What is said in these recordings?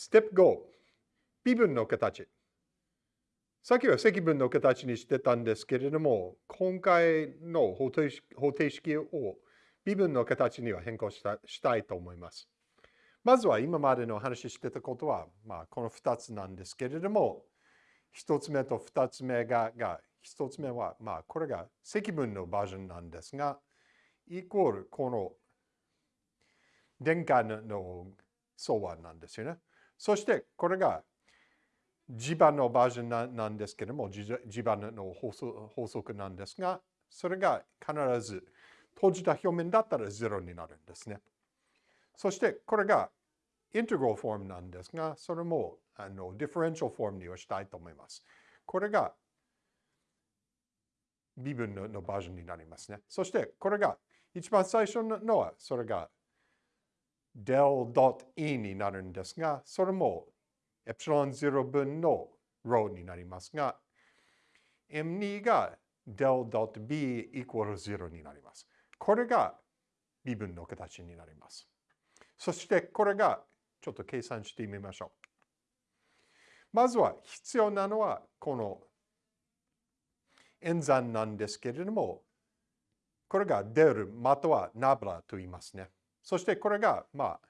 ステップ5、微分の形。さっきは積分の形にしてたんですけれども、今回の方程方程式を微分の形には変更したしたいと思います。まずは今までの話してたことは、まあ、この2つなんですけれども、1つ目と2つ目が、が1つ目は、まあ、これが積分のバージョンなんですが、イコールこの電荷の総和なんですよね。そしてこれが磁場のバージョンなんですけれども、磁場の法則なんですが、それが必ず閉じた表面だったら0になるんですね。そしてこれが integral form なんですが、それもあの differential form にはしたいと思います。これが微分ののバージョンになりますね。そしてこれが一番最初のはそれが del.e になるんですが、それもエプシロン0分の ρ になりますが、m2 が del.b イコール0になります。これが微分の形になります。そしてこれがちょっと計算してみましょう。まずは必要なのはこの演算なんですけれども、これが出るまたはナブラと言いますね。そしてこれが、まあ、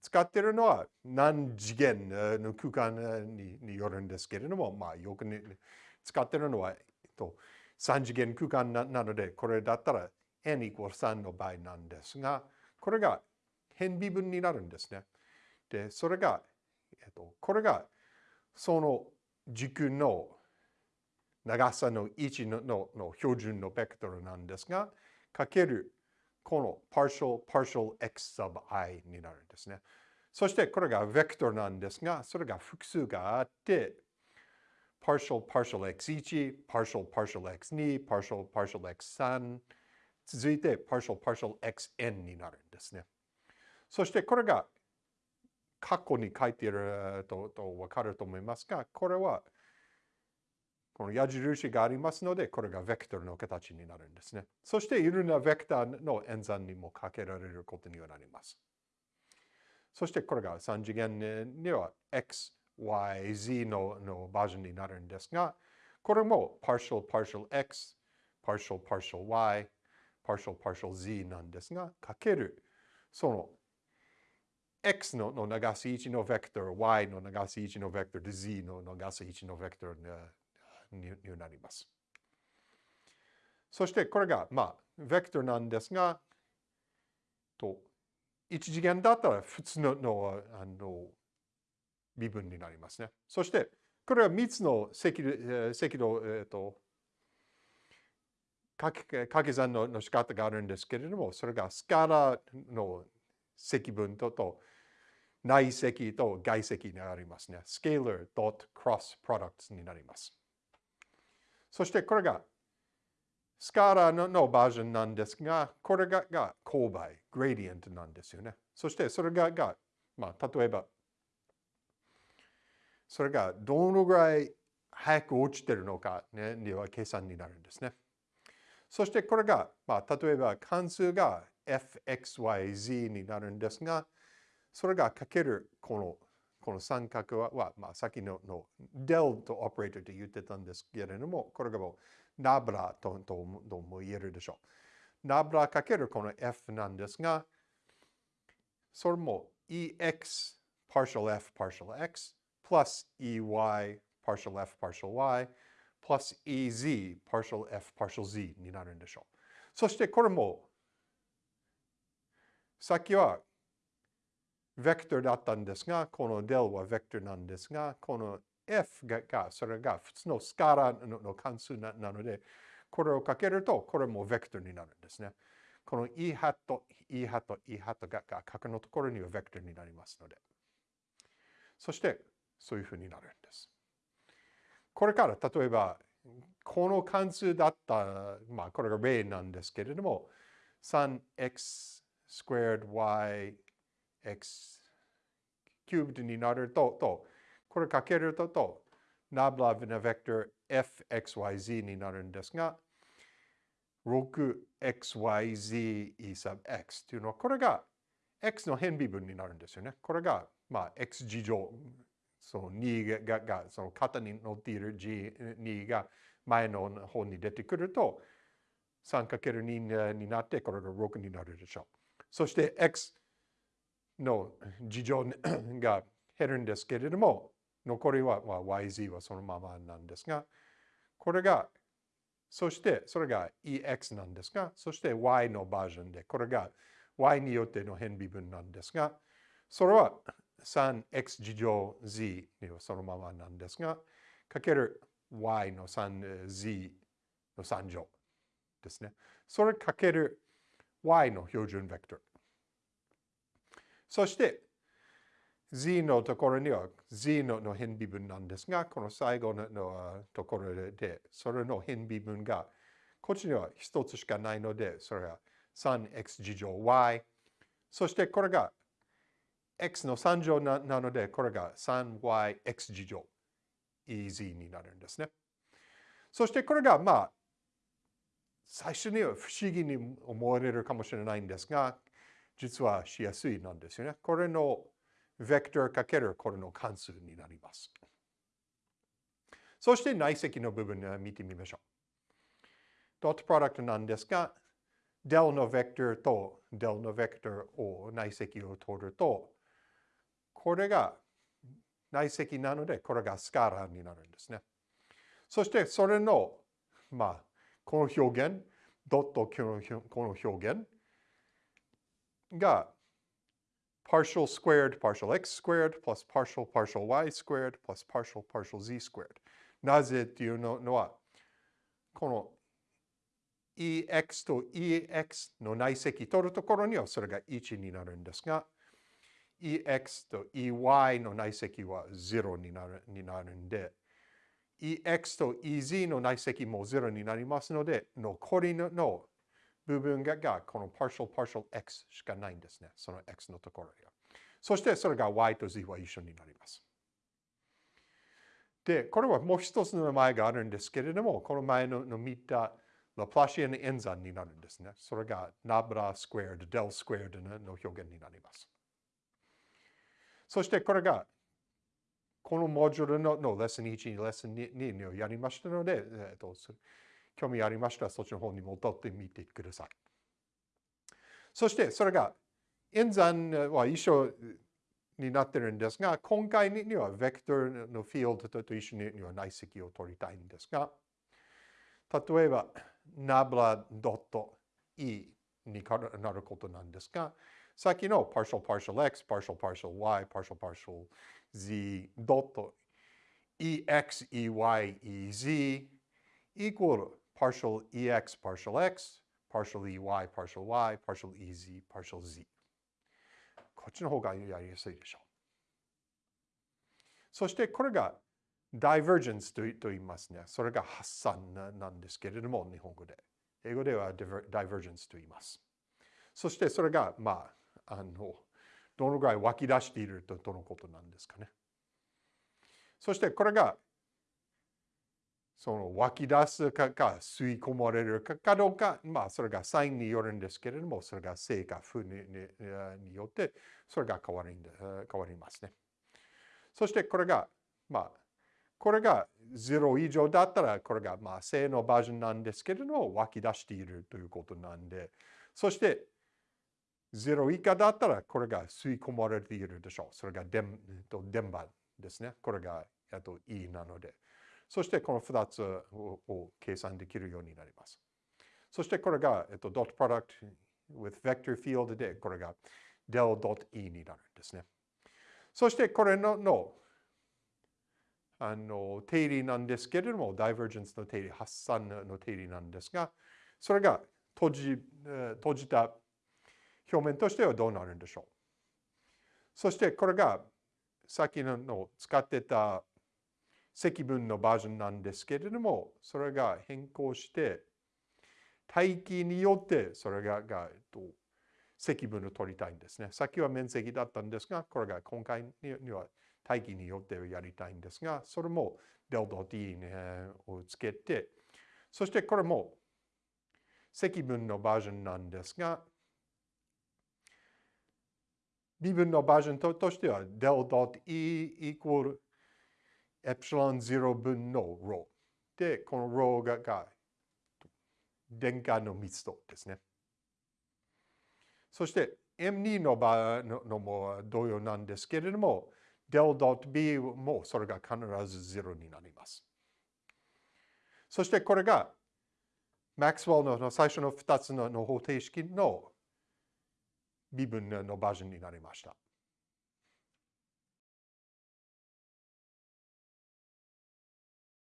使っているのは何次元の空間によるんですけれども、まあ、よく、ね、使っているのは、えっと、3次元空間なので、これだったら n イコール3の場合なんですが、これが変微分になるんですね。で、それが、えっと、これがその軸の長さの1ののの標準のベクトルなんですが、かけるこの partial partial x sub i になるんですね。そしてこれがベクトルなんですが、それが複数があって、partial partial x1、partial partial x2、partial partial x3、続いて partial partial xn になるんですね。そしてこれが過去に書いているとと分かると思いますが、これはこの矢印がありますので、これがベクトルの形になるんですね。そして、いろんなベクターの演算にもかけられることにはなります。そして、これが3次元には x, y, z ののバージョンになるんですが、これも partial partial x, partial partial y, partial partial z なんですが、かけるその x のの長さ1のベクトル、y の長さ1のベクトル、z の長さ1のベクトルになります。そしてこれが、まあ、ベクトルなんですが、と1次元だったら普通ののあの微分になりますね。そして、これは3つの積積の、えーと、掛け算のの仕方があるんですけれども、それがスカラの積分とと内積と外積になりますね。スケーラー dot cross products になります。そしてこれがスカラののバージョンなんですが、これがが勾配、グレディエントなんですよね。そしてそれがが、まあ、例えば、それがどのぐらい早く落ちてるのか、ね、には計算になるんですね。そしてこれが、まあ、例えば関数が fxyz になるんですが、それがかけるこのこの三角は、まあ、さっきのの del とオペレーターと言ってたんですけれども、これがもうナブラととも言えるでしょう。ナブラかけるこの f なんですが、それも ex partial f partial x plus ey partial f partial y plus ez partial f partial z になるんでしょう。そしてこれもさっきはベクトルだったんですが、この del はベクトルなんですが、この f が、それが普通のスカラの関数なので、これをかけると、これもベクトルになるんですね。この e ハット、e ハット、e ハットが角のところにはベクトルになりますので。そして、そういうふうになるんです。これから、例えば、この関数だった、まあ、これが例なんですけれども、3x squared y x キューブになると、とこれかけると、と、ナブラヴナベクトル fxyz になるんですが、6xyz e sub x というのは、これが x の変微分になるんですよね。これが、まあ、x 次乗、その2ががその型に乗っている G2 が前の方に出てくると 3×2 になってこれが6になるでしょう。そして x の事情 が減るんですけれども残りは、yz はそのままなんですがこれがそしてそれが ex なんですがそして y のバージョンでこれが y によっての変微分なんですがそれは 3x 事乗 z にはそのままなんですがかける y の 3z の3乗ですね。それかける y の標準ベクトル。そして z のところには z のの変微分なんですが、この最後ののところで、それの変微分が、こっちには一つしかないので、それは 3x 事乗 y。そしてこれが x の3乗なので、これが 3yx 事乗 ez になるんですね。そしてこれがまあ最初には不思議に思われるかもしれないんですが、実はしやすいなんですよね。これのベクトルかけるこれの関数になります。そして内積の部分を見てみましょう。ドットプロダクトなんですが、del のベクトルと del のベクトルを内積を取ると、これが内積なので、これがスカラーになるんですね。そしてそれの、まあ、この表現、ドットこの表現が partial squared partial x squared plus partial partial y squared plus partial partial z squared なぜっていうのはこの EX と EX の内積取るところにはそれが1になるんですが EX と EY の内積は0になるになるんで EX と EZ の内積も0になりますので、残りの部分がこの partial partial x しかないんですね。その x のところには。そしてそれが y と z は一緒になります。で、これはもう一つの名前があるんですけれども、この前の見たラプラシアン演算になるんですね。それがナブラスクエアド、デルスクエアドの表現になります。そしてこれがこのモジュールののレッスン1、レッスン2をやりましたので、えーと、興味ありましたらそっちの方に戻ってみてください。そしてそれが演算は一緒になってるんですが、今回にはベクトルのフィールドと一緒には内積を取りたいんですが、例えば、ナブラドット E になることなんですが、さっきの partial partial x, partial partial y, partial partial z ドット ex, ey, ez equal partial ex, partial x, partial ey, partial y, partial ez, partial z こっちの方がやりやすいでしょう。そしてこれが divergence と言いますね。それが発散なんですけれども、日本語で。英語では divergence と言います。そしてそれが、まあ、あの、どのぐらい湧き出しているとどのことなんですかね。そしてこれがその湧き出すかか吸い込まれるかかどうか、まあそれがサインによるんですけれども、それが正か負にによってそれが変わるんで変わりますね。そしてこれが、まあ、これが0以上だったらこれがまあ正のバージョンなんですけれども湧き出しているということなんで、そして0以下だったらこれが吸い込まれているでしょう。それが電電波ですね。これがと E なので。そしてこの2つを計算できるようになります。そしてこれが、えっと、dot product with vector field でこれが del.e になるんですね。そしてこれののあの定理なんですけれども、ダイバージェンスの定理、発散の定理なんですが、それが閉じ閉じた表面としてはどうなるんでしょう。そしてこれがさっきの使ってた積分のバージョンなんですけれども、それが変更して、大気によってそれががえっと積分を取りたいんですね。さっきは面積だったんですが、これが今回には大気によってやりたいんですが、それも del.t をつけて、そしてこれも積分のバージョンなんですが、微分のバージョンととしては del.e equal エプシロン0分の ρ で、この ρ がが電荷の密度ですね。そして M2 の場合のも同様なんですけれども、del.b もそれが必ず0になります。そしてこれがマックスウェルの最初の2つの方程式の微分のバージョンになりました。